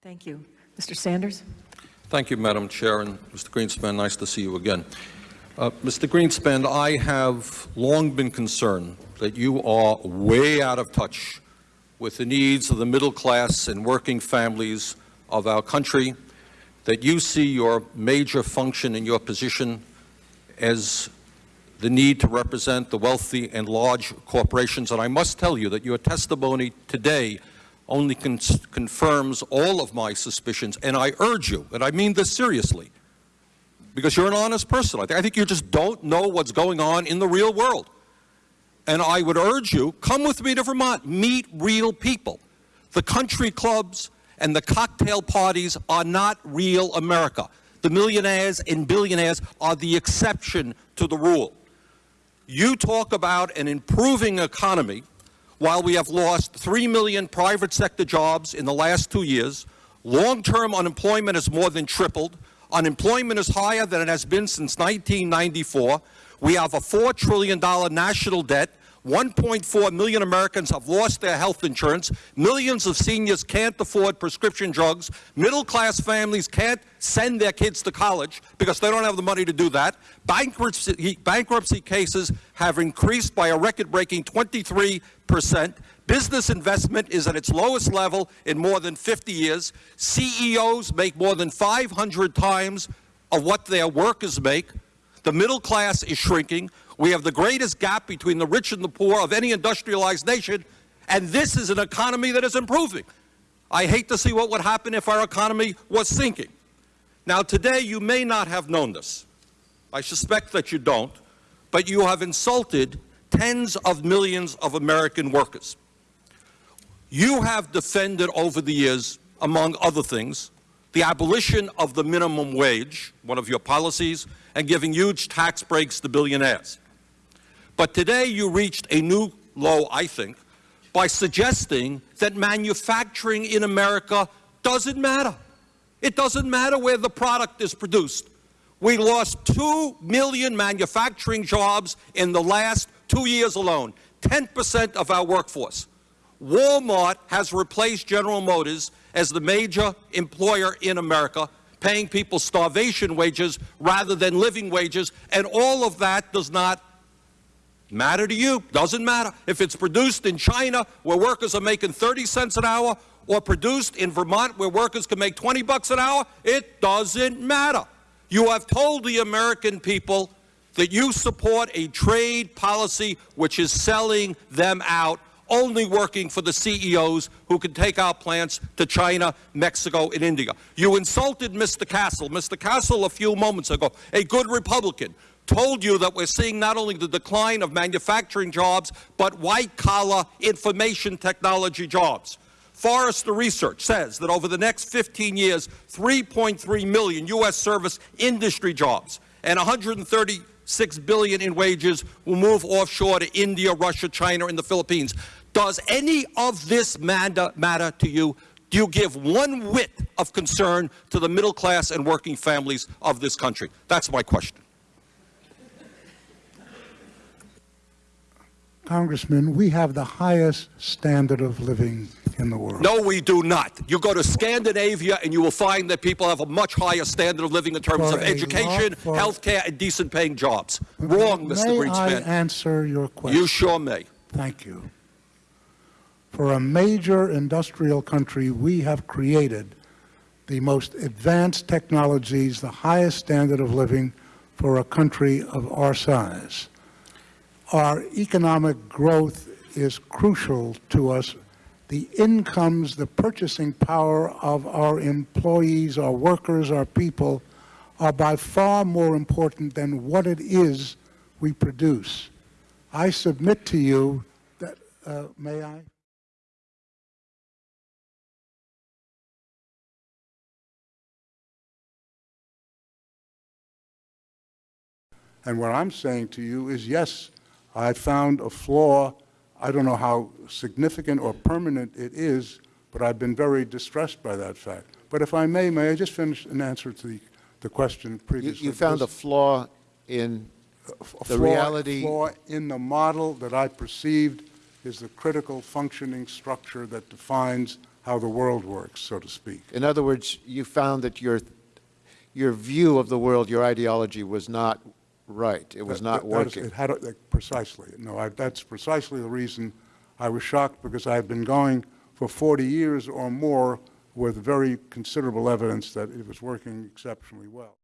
Thank you. Mr. Sanders? Thank you, Madam Chair, and Mr. Greenspan, nice to see you again. Uh, Mr. Greenspan, I have long been concerned that you are way out of touch with the needs of the middle class and working families of our country, that you see your major function in your position as the need to represent the wealthy and large corporations. And I must tell you that your testimony today only con confirms all of my suspicions. And I urge you, and I mean this seriously, because you're an honest person. I, I think you just don't know what's going on in the real world. And I would urge you, come with me to Vermont, meet real people. The country clubs and the cocktail parties are not real America. The millionaires and billionaires are the exception to the rule. You talk about an improving economy while we have lost 3 million private sector jobs in the last two years. Long-term unemployment has more than tripled. Unemployment is higher than it has been since 1994. We have a $4 trillion national debt. 1.4 million Americans have lost their health insurance. Millions of seniors can't afford prescription drugs. Middle-class families can't send their kids to college because they don't have the money to do that. Bankruptcy, bankruptcy cases have increased by a record-breaking 23 percent. Business investment is at its lowest level in more than 50 years. CEOs make more than 500 times of what their workers make. The middle class is shrinking. We have the greatest gap between the rich and the poor of any industrialized nation, and this is an economy that is improving. I hate to see what would happen if our economy was sinking. Now, today you may not have known this. I suspect that you don't, but you have insulted tens of millions of American workers. You have defended over the years, among other things, the abolition of the minimum wage, one of your policies, and giving huge tax breaks to billionaires. But today you reached a new low, I think, by suggesting that manufacturing in America doesn't matter. It doesn't matter where the product is produced. We lost 2 million manufacturing jobs in the last two years alone, 10% of our workforce. Walmart has replaced General Motors as the major employer in America, paying people starvation wages rather than living wages, and all of that does not Matter to you, doesn't matter. If it's produced in China where workers are making 30 cents an hour or produced in Vermont where workers can make 20 bucks an hour, it doesn't matter. You have told the American people that you support a trade policy which is selling them out, only working for the CEOs who can take our plants to China, Mexico, and India. You insulted Mr. Castle. Mr. Castle, a few moments ago, a good Republican, told you that we're seeing not only the decline of manufacturing jobs, but white-collar information technology jobs. Forrester Research says that over the next 15 years, 3.3 million U.S. service industry jobs and 136 billion in wages will move offshore to India, Russia, China, and the Philippines. Does any of this matter, matter to you? Do you give one whit of concern to the middle class and working families of this country? That's my question. Congressman, we have the highest standard of living in the world. No, we do not. You go to Scandinavia and you will find that people have a much higher standard of living in terms For of education, for- health care, and decent paying jobs. Wrong, Mr. May I Greenspan. answer your question? You sure may. Thank you. For a major industrial country, we have created the most advanced technologies, the highest standard of living for a country of our size. Our economic growth is crucial to us. The incomes, the purchasing power of our employees, our workers, our people are by far more important than what it is we produce. I submit to you that, uh, may I? And what I'm saying to you is, yes, I found a flaw. I don't know how significant or permanent it is, but I've been very distressed by that fact. But if I may, may I just finish an answer to the, the question previously? you found a flaw in a the flaw- reality- Flaw in the model that I perceived is the critical functioning structure that defines how the world works, so to speak. In other words, you found that your, your view of the world, your ideology was not right. It was That- not that- that is- working. It had, a- precisely. No, I- that's precisely the reason I was shocked, because I had been going for 40 years or more with very considerable evidence that it was working exceptionally well.